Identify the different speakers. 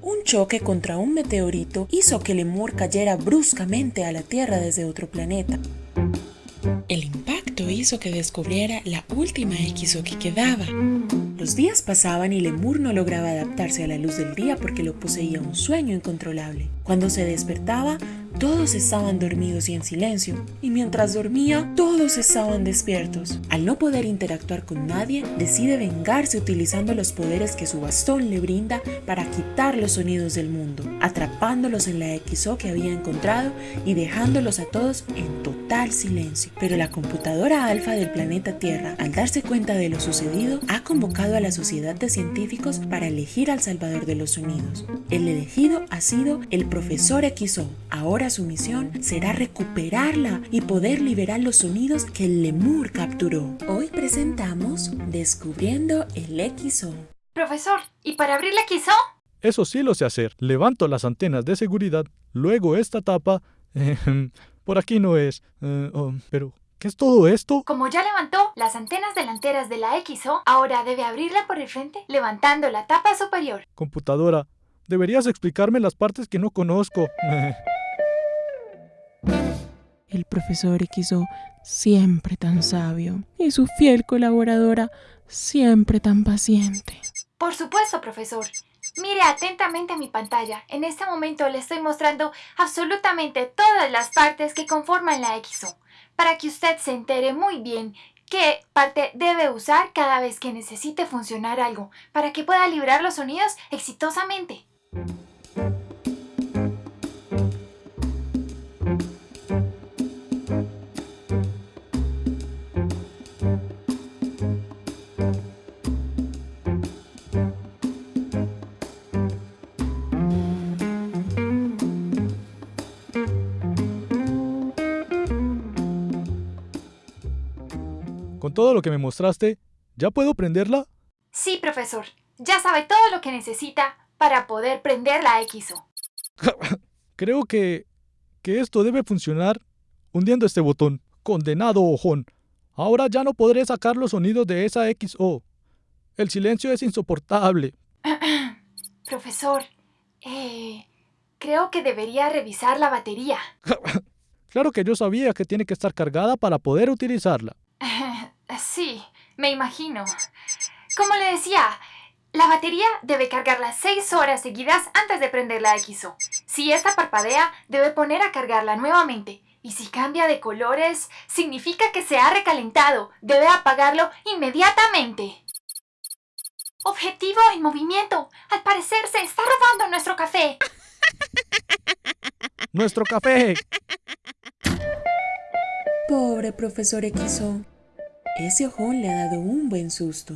Speaker 1: Un choque contra un meteorito hizo que Lemur cayera bruscamente a la Tierra desde otro planeta. El impacto hizo que descubriera la última XO que quedaba. Los días pasaban y Lemur no lograba adaptarse a la luz del día porque lo poseía un sueño incontrolable. Cuando se despertaba, todos estaban dormidos y en silencio, y mientras dormía, todos estaban despiertos. Al no poder interactuar con nadie, decide vengarse utilizando los poderes que su bastón le brinda para quitar los sonidos del mundo, atrapándolos en la XO que había encontrado y dejándolos a todos en total silencio. Pero la computadora alfa del planeta Tierra, al darse cuenta de lo sucedido, ha convocado a la sociedad de científicos para elegir al salvador de los sonidos. El elegido ha sido el profesor XO, ahora su misión será recuperarla y poder liberar los sonidos que el lemur capturó. Hoy presentamos Descubriendo el XO.
Speaker 2: Profesor, ¿y para abrir la XO?
Speaker 3: Eso sí lo sé hacer. Levanto las antenas de seguridad, luego esta tapa... ejem, por aquí no es. eh, oh, pero, ¿qué es todo esto?
Speaker 2: Como ya levantó las antenas delanteras de la XO, ahora debe abrirla por el frente levantando la tapa superior.
Speaker 3: Computadora, deberías explicarme las partes que no conozco.
Speaker 1: El profesor XO, siempre tan sabio, y su fiel colaboradora, siempre tan paciente.
Speaker 2: Por supuesto, profesor. Mire atentamente mi pantalla. En este momento le estoy mostrando absolutamente todas las partes que conforman la XO, para que usted se entere muy bien qué parte debe usar cada vez que necesite funcionar algo, para que pueda librar los sonidos exitosamente.
Speaker 3: Con todo lo que me mostraste, ¿ya puedo prenderla?
Speaker 2: Sí, profesor. Ya sabe todo lo que necesita para poder prender la XO.
Speaker 3: Creo que... que esto debe funcionar hundiendo este botón. Condenado ojón. Ahora ya no podré sacar los sonidos de esa XO. El silencio es insoportable.
Speaker 2: Profesor, eh, creo que debería revisar la batería.
Speaker 3: Claro que yo sabía que tiene que estar cargada para poder utilizarla.
Speaker 2: Sí, me imagino. Como le decía, la batería debe cargarla 6 horas seguidas antes de prender la XO. Si esta parpadea, debe poner a cargarla nuevamente. Y si cambia de colores, significa que se ha recalentado. Debe apagarlo inmediatamente. Objetivo en movimiento. Al parecer se está robando nuestro café.
Speaker 3: ¡Nuestro café!
Speaker 1: Pobre profesor XO. Ese ojón le ha dado un buen susto.